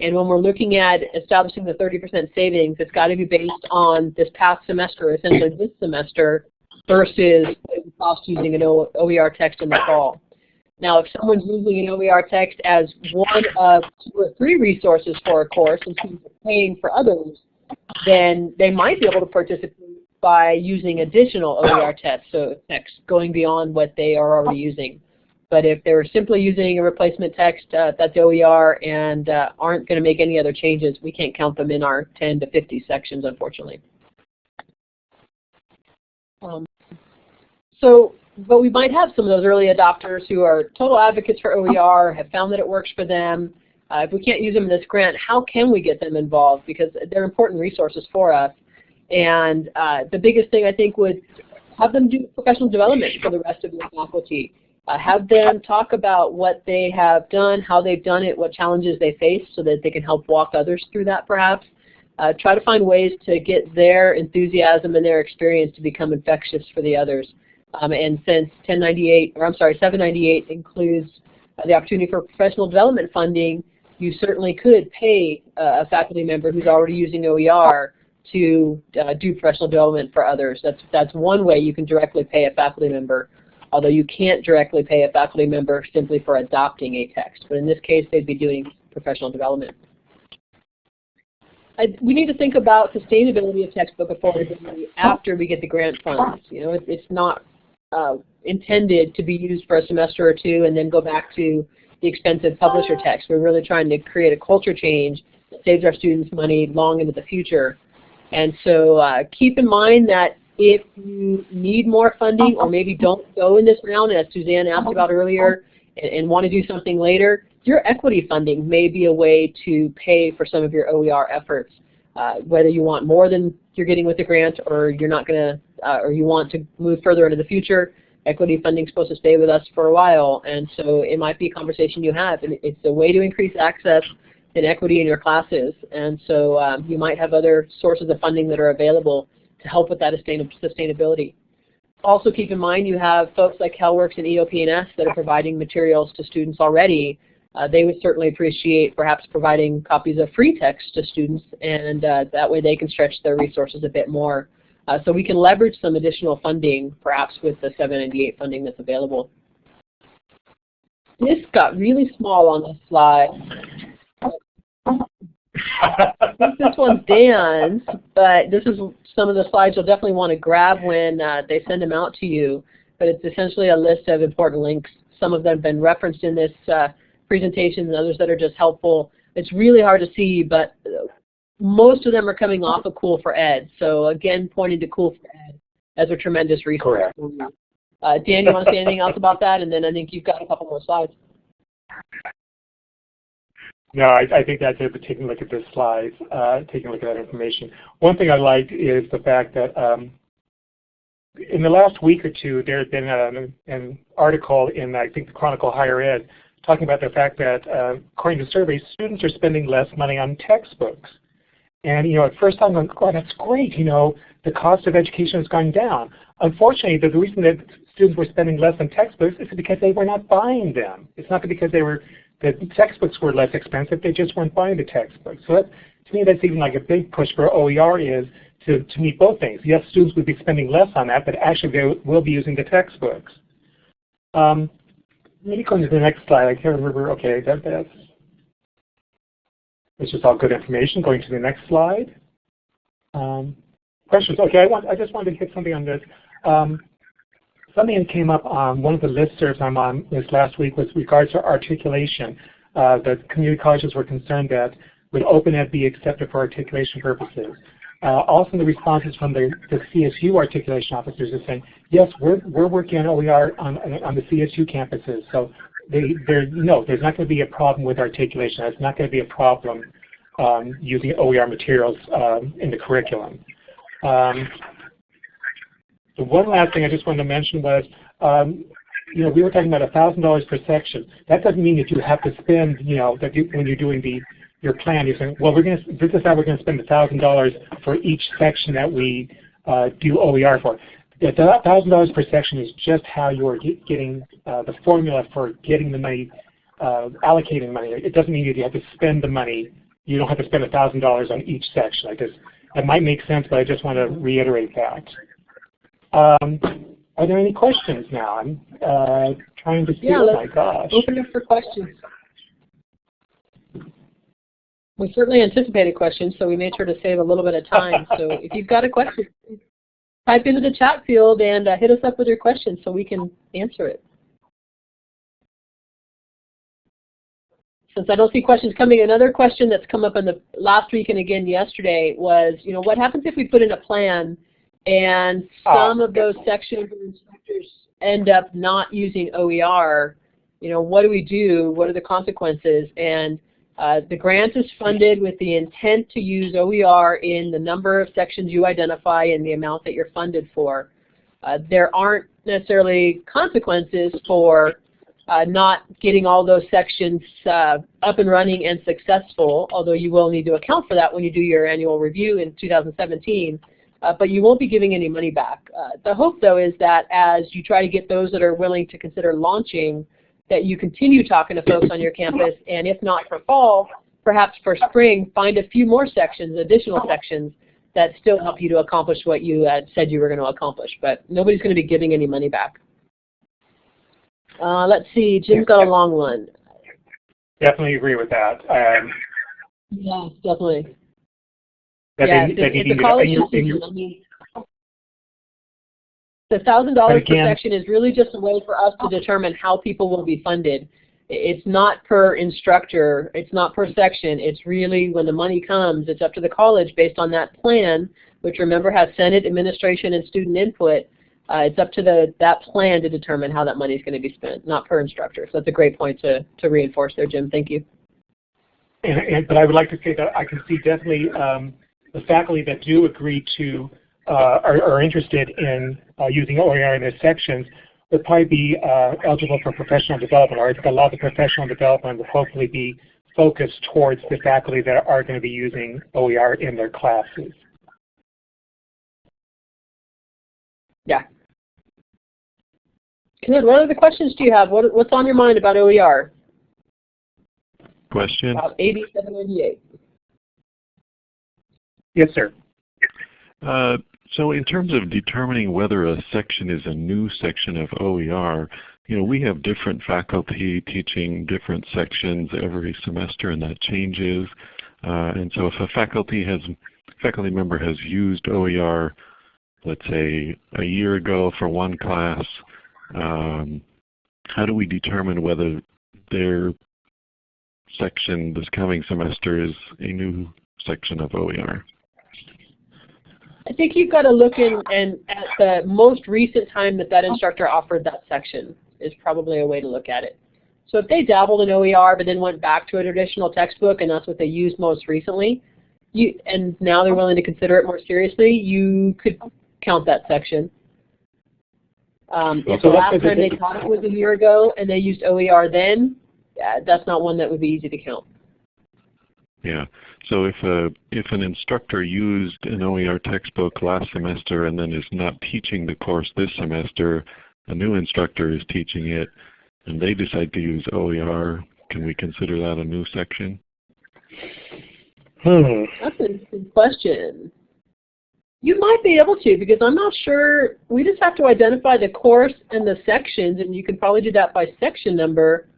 And when we're looking at establishing the 30% savings, it's got to be based on this past semester, essentially this semester, versus what cost using an OER text in the fall. Now, if someone's using an OER text as one of two or three resources for a course and students paying for others, then they might be able to participate by using additional OER text, so text going beyond what they are already using. But if they're simply using a replacement text uh, that's OER and uh, aren't going to make any other changes, we can't count them in our 10 to 50 sections, unfortunately. Um, so, but we might have some of those early adopters who are total advocates for OER, have found that it works for them, uh, if we can't use them in this grant, how can we get them involved? Because they're important resources for us. And uh, the biggest thing I think would have them do professional development for the rest of your faculty. Uh, have them talk about what they have done, how they've done it, what challenges they face so that they can help walk others through that perhaps. Uh, try to find ways to get their enthusiasm and their experience to become infectious for the others. Um, and since 1098, or I'm sorry, 798 includes uh, the opportunity for professional development funding, you certainly could pay a faculty member who's already using OER to uh, do professional development for others. That's, that's one way you can directly pay a faculty member, although you can't directly pay a faculty member simply for adopting a text. But in this case, they'd be doing professional development. I, we need to think about sustainability of textbook affordability after we get the grant funds. You know, it, it's not uh, intended to be used for a semester or two and then go back to the expensive publisher text. We're really trying to create a culture change that saves our students money long into the future. And so uh, keep in mind that if you need more funding or maybe don't go in this round, as Suzanne asked about earlier, and, and want to do something later, your equity funding may be a way to pay for some of your OER efforts. Uh, whether you want more than you're getting with the grant or you're not going to, uh, or you want to move further into the future, equity funding is supposed to stay with us for a while, and so it might be a conversation you have. And it's a way to increase access and equity in your classes, and so um, you might have other sources of funding that are available to help with that sustainability. Also keep in mind you have folks like CalWORKs and EOP&S that are providing materials to students already. Uh, they would certainly appreciate perhaps providing copies of free text to students, and uh, that way they can stretch their resources a bit more. Uh, so we can leverage some additional funding, perhaps with the 798 funding that's available. This got really small on the slide. This one's Dan's, but this is some of the slides you'll definitely want to grab when uh, they send them out to you. But it's essentially a list of important links. Some of them have been referenced in this uh, presentation and others that are just helpful. It's really hard to see, but most of them are coming off of Cool for Ed. So again, pointing to Cool for Ed as a tremendous resource. Uh, Dan, you want to say anything else about that? And then I think you've got a couple more slides. No, I, I think that's it, but taking a look at this slide, uh, taking a look at that information. One thing I liked is the fact that um, in the last week or two, there has been an, an article in, I think, the Chronicle Higher Ed talking about the fact that, uh, according to surveys, students are spending less money on textbooks. And, you know, at first I'm going, oh, that's great, you know, the cost of education is going down. Unfortunately, the, the reason that students were spending less on textbooks is because they were not buying them. It's not because they were the textbooks were less expensive, they just weren't buying the textbooks. So that, to me, that's even like a big push for OER is to, to meet both things. Yes, students would be spending less on that, but actually they will be using the textbooks. Um, maybe going to the next slide. I can't remember. Okay, that, that's it's just all good information. Going to the next slide. Um, questions? Okay, I want. I just wanted to hit something on this. Um, something that came up on one of the listservs I'm on this last week with regards to articulation. Uh, the community colleges were concerned that would OpenEd be accepted for articulation purposes? Uh, also the responses from the, the, CSU articulation officers are saying, yes, we're, we're working on OER on, on the CSU campuses. So they, no, there's not going to be a problem with articulation. It's not going to be a problem um, using OER materials um, in the curriculum. Um, the one last thing I just wanted to mention was, um, you know, we were talking about $1,000 per section. That doesn't mean that you have to spend, you know, that you, when you're doing the your plan, you're saying, well, we're going to, this is how we're going to spend $1,000 for each section that we uh, do OER for. The $1,000 per section is just how you're getting uh, the formula for getting the money, uh, allocating money. It doesn't mean that you have to spend the money. You don't have to spend $1,000 on each section. Like this, that might make sense, but I just want to reiterate that. Um, are there any questions now? I'm uh, trying to see. Yeah, oh my gosh. Open it for questions. We certainly anticipated questions, so we made sure to save a little bit of time. so [LAUGHS] if you've got a question, type into the chat field and uh, hit us up with your question so we can answer it. Since I don't see questions coming, another question that's come up in the last week and again yesterday was, you know, what happens if we put in a plan and some of those sections and instructors end up not using OER, you know, what do we do? What are the consequences? And uh, the grant is funded with the intent to use OER in the number of sections you identify and the amount that you're funded for. Uh, there aren't necessarily consequences for uh, not getting all those sections uh, up and running and successful, although you will need to account for that when you do your annual review in 2017 uh, but you won't be giving any money back. Uh, the hope, though, is that as you try to get those that are willing to consider launching, that you continue talking to folks on your campus, and if not for fall, perhaps for spring, find a few more sections, additional sections, that still help you to accomplish what you had said you were going to accomplish. But nobody's going to be giving any money back. Uh, let's see, Jim's got a long one. Definitely agree with that. Um, yes, definitely that yeah, they, the, that the college system, I mean, the thousand dollars per section is really just a way for us to determine how people will be funded. It's not per instructor, it's not per section, it's really when the money comes, it's up to the college based on that plan, which remember has Senate administration and student input. Uh, it's up to the that plan to determine how that money is going to be spent, not per instructor. So that's a great point to, to reinforce there, Jim. Thank you. And, and, but I would like to say that I can see definitely um, the faculty that do agree to uh, are, are, interested in uh, using OER in their sections would probably be uh, eligible for professional development, or a lot of the professional development will hopefully be focused towards the faculty that are going to be using OER in their classes. Yeah. Good. What other questions do you have? What, what's on your mind about OER? Question? About AB 798. Yes, sir. Uh, so in terms of determining whether a section is a new section of OER, you know, we have different faculty teaching different sections every semester and that changes. Uh, and so if a faculty has faculty member has used OER, let's say a year ago for one class, um, how do we determine whether their section this coming semester is a new section of OER? I think you've got to look in and at the most recent time that that instructor offered that section is probably a way to look at it. So if they dabbled in OER but then went back to a traditional textbook and that's what they used most recently, you and now they're willing to consider it more seriously, you could count that section. Um, if the So let's last time they- taught it was a year ago and they used OER then, that's not one that would be easy to count. Yeah. So if a if an instructor used an OER textbook last semester and then is not teaching the course this semester, a new instructor is teaching it, and they decide to use OER, can we consider that a new section? Hmm. That's an interesting question. You might be able to because I'm not sure. We just have to identify the course and the sections, and you can probably do that by section number.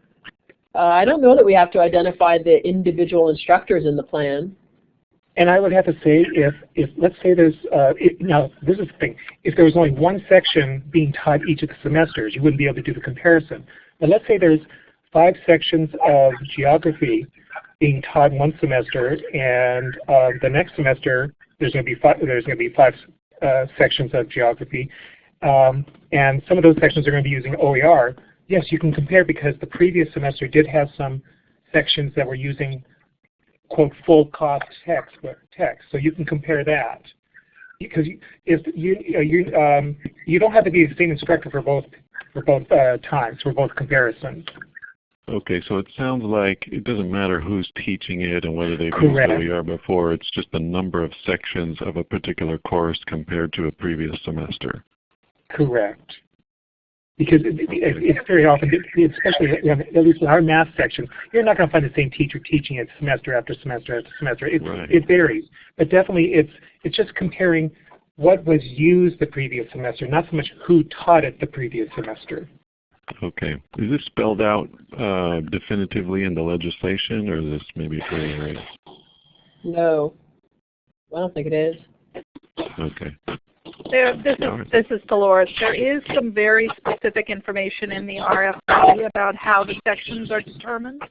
Uh, I don't know that we have to identify the individual instructors in the plan. And I would have to say, if, if let's say there's, uh, it, now this is the thing, if there was only one section being taught each of the semesters, you wouldn't be able to do the comparison. But let's say there's five sections of geography being taught one semester, and uh, the next semester there's going to be five, there's going to be five uh, sections of geography, um, and some of those sections are going to be using OER. Yes, you can compare because the previous semester did have some sections that were using quote full cost text text. So you can compare that because you, if you you um, you don't have to be the same instructor for both for both uh, times for both comparisons. Okay, so it sounds like it doesn't matter who's teaching it and whether they've Correct. used before, it's just the number of sections of a particular course compared to a previous semester. Correct. Because it, it, it's very often, especially you know, at least in our math section, you're not going to find the same teacher teaching it semester after semester after semester. It, Right. it varies, but definitely it's it's just comparing what was used the previous semester, not so much who taught it the previous semester. Okay. Is this spelled out uh, definitively in the legislation, or is this maybe gray area? No, I don't think it is. Okay. There, this is this is Dolores. There is some very specific information in the RFP about how the sections are determined.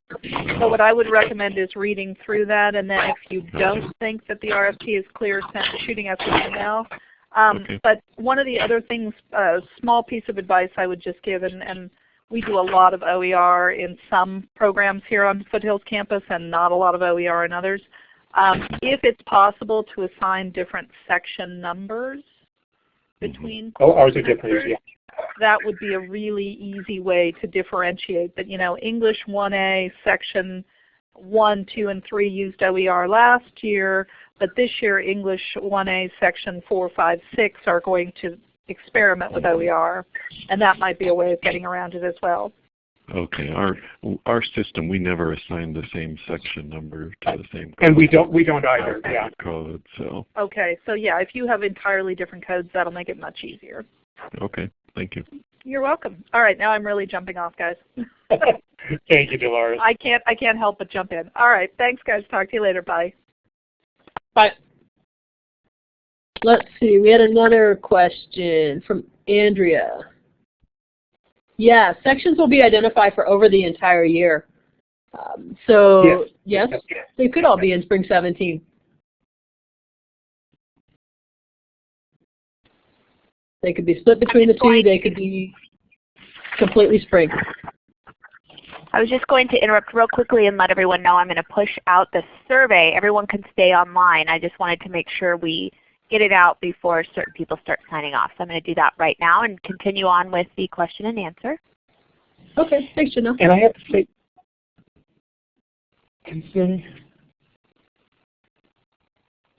So what I would recommend is reading through that, and then if you don't think that the RFP is clear, send, shooting us an email. Um, Okay. But one of the other things, a small piece of advice I would just give, and, and we do a lot of OER in some programs here on Foothills campus, and not a lot of OER in others. Um, if it's possible to assign different section numbers between mm-hmm. Oh, ours are different. Yeah. that would be a really easy way to differentiate that, you know, English 1A section 1, 2, and 3 used OER last year, but this year English 1A section 4, 5, 6 are going to experiment with mm-hmm. OER, and that might be a way of getting around it as well. Okay. Our our system, we never assign the same section number to the same And we don't we don't either. Yeah. code. So Okay, so yeah, if you have entirely different codes, that'll make it much easier. okay. Thank you. You're welcome. All right, now I'm really jumping off, guys. [LAUGHS] Thank you, Dolores. I can't I can't help but jump in. All right, thanks guys. Talk to you later. Bye. But let's see, we had another question from Andrea. Yeah, sections will be identified for over the entire year. Um, so yes, they could all be in spring 17. They could be split between the two. They could be completely spring. I was just going to interrupt real quickly and let everyone know I'm going to push out the survey. Everyone can stay online. I just wanted to make sure we get it out before certain people start signing off. So I'm going to do that right now and continue on with the question and answer. Okay, thanks, Janelle. And I have to say, considering,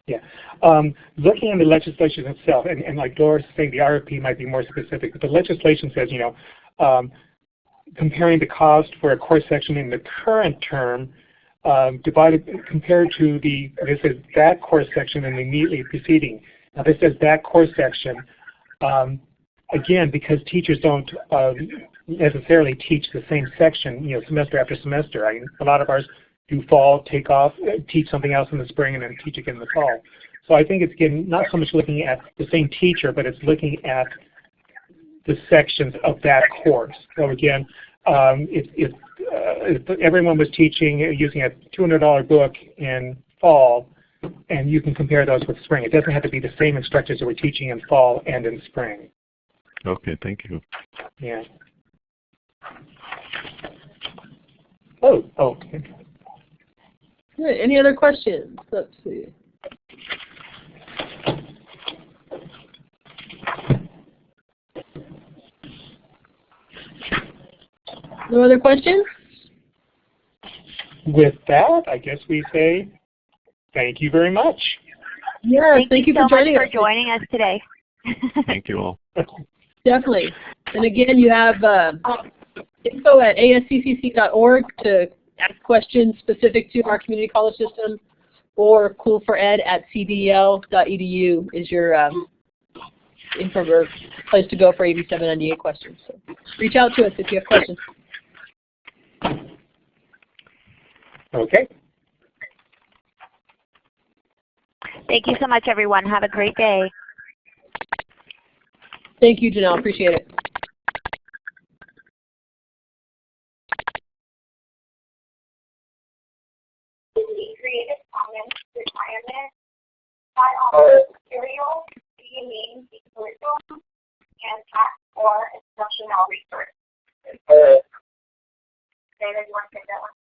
yeah, um, looking at the legislation itself, and, and like Doris saying, the RFP might be more specific, but the legislation says, you know, um, comparing the cost for a course section in the current term um, divided compared to the this is that course section and the immediately preceding. Now this says that course section. Um, again, because teachers don't um, necessarily teach the same section, you know, semester after semester. I a lot of ours do fall, take off, uh, teach something else in the spring, and then teach again in the fall. So I think it's again not so much looking at the same teacher, but it's looking at the sections of that course. So again, um, if, if, uh, if everyone was teaching uh, using a $200 book in fall, and you can compare those with spring. It doesn't have to be the same instructors that were teaching in fall and in spring. Okay, thank you. Yeah. Oh, oh. okay. Good. Any other questions? Let's see. No other questions? With that, I guess we say thank you very much. Yeah, thank, you so for joining much for us. joining us today. [LAUGHS] [LAUGHS] Thank you all. Definitely. And again, you have uh, info at asccc.org to ask questions specific to our community college system, or cool4ed at cdl.edu is your um, info or place to go for AB 798 questions. So reach out to us if you have questions. Okay. Thank you so much, everyone. Have a great day. Thank you, Janelle. Appreciate it. and or instructional. Uh, David, you want to take that one?